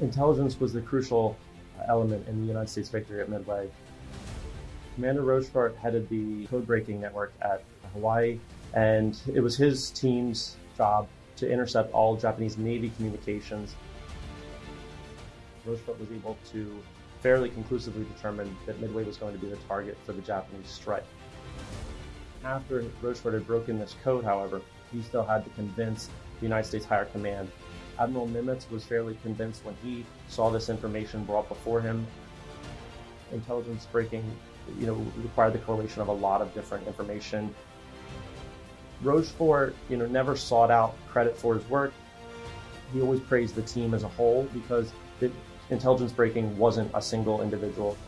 Intelligence was the crucial element in the United States victory at Midway. Commander Rochefort headed the code breaking network at Hawaii, and it was his team's job to intercept all Japanese Navy communications. Rochefort was able to fairly conclusively determine that Midway was going to be the target for the Japanese strike. After Rochefort had broken this code, however, he still had to convince the United States Higher Command. Admiral Nimitz was fairly convinced when he saw this information brought before him. Intelligence breaking, you know, required the correlation of a lot of different information. Rochefort, you know, never sought out credit for his work. He always praised the team as a whole because the intelligence breaking wasn't a single individual.